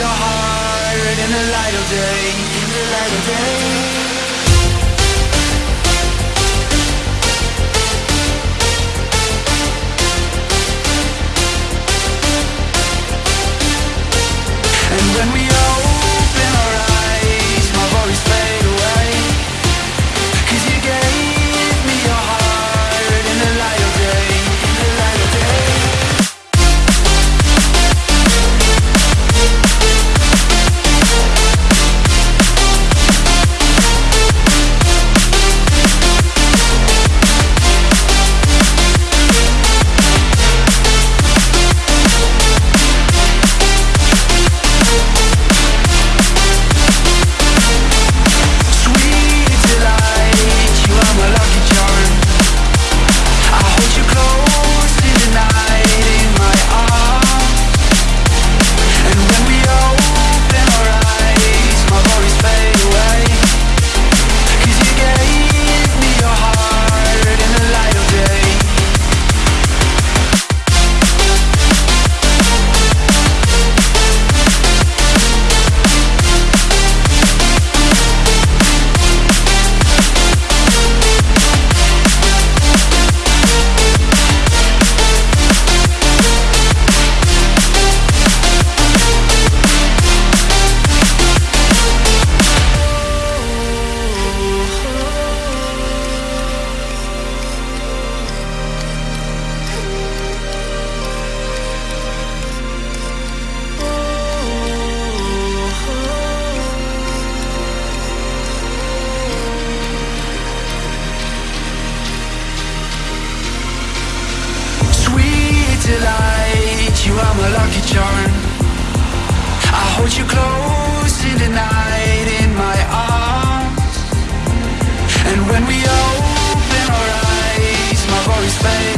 in the light of day, in the light of day. And when we all Hold you close in the night in my arms. And when we open our eyes, my voice fades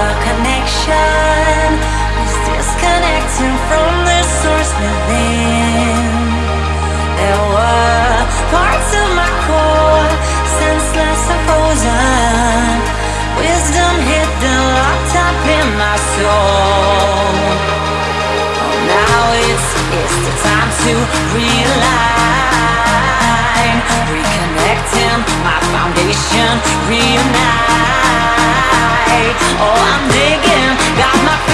our connection is disconnecting from the source within. There were parts of my core, senseless and frozen, Wisdom hidden, locked up in my soul. Oh, now it's, it's the time to realign. Reconnecting my foundation, reunite. Oh, I'm digging, got my